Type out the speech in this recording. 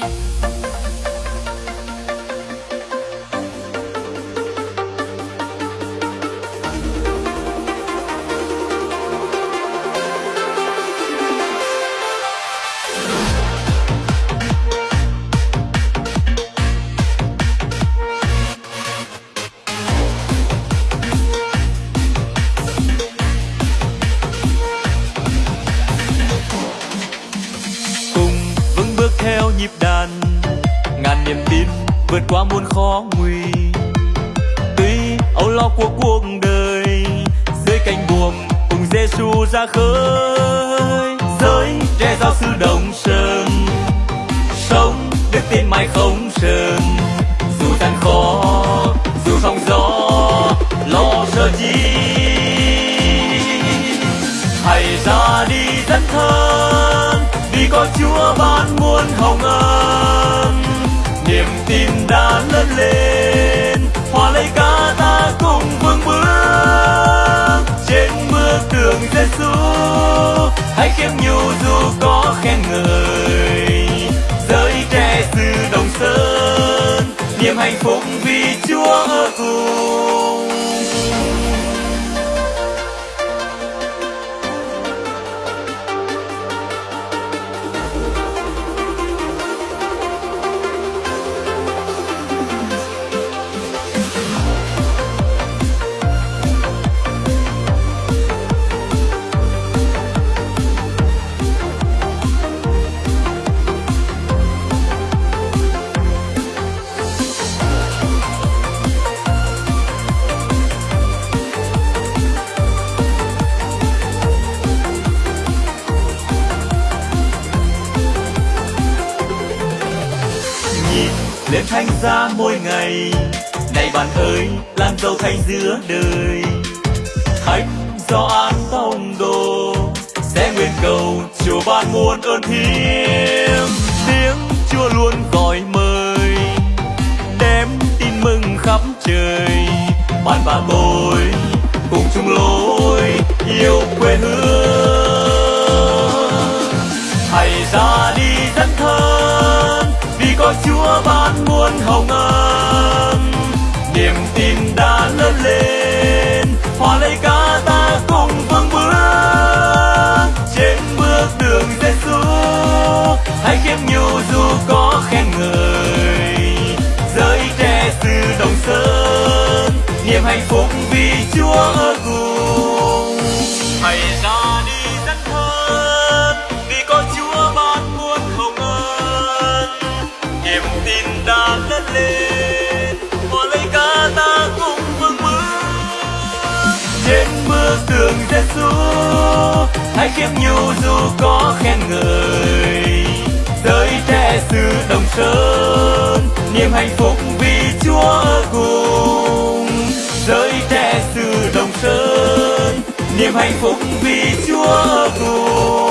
Bye. Nhịp đàn. Ngàn niềm tin vượt qua muôn khó nguy. Tuy âu lo của cuộc đời, dưới cánh buồm cùng Giêsu ra khơi. Giới tre giáo sư đồng sơn sống đức tin mãi không sơn dù gian khó, dù sóng gió, lo sợ chi có chúa ban muôn hồng ân. Niềm tin đã lớn lên, hòa lấy cả ta cùng vương bước. Trên bước đường Giêsu hãy khiêm nhu dù có khen ngợi. Giới trẻ sư đồng sơn, niềm hạnh phúc lên thanh ra mỗi ngày. Này bạn ơi, làm giàu thanh giữa đời. Khách do an tông đồ, sẽ nguyện cầu chùa ban muôn ơn thiêng. Tiếng chúa luôn gọi mời, đem tin mừng khắp trời. Bạn và tôi cùng chung lối, yêu quê hương. Hãy ra đi dân thân, vì có chúa muôn hồng ân. Niềm tin đã lớn lên hòa lấy cả ta cùng vững bước. Trên bước đường Giêsu hãy khiêm nhu dù có khen người giới trẻ xứ đồng sơn, niềm hạnh phúc vì Chúa ở cùng Giêsu hãy khiêm nhu dù có khen ngợi. Giới trẻ sư đồng sơn, niềm hạnh phúc vì Chúa ở cùng. Giới trẻ sư đồng sơn, niềm hạnh phúc vì Chúa ở cùng.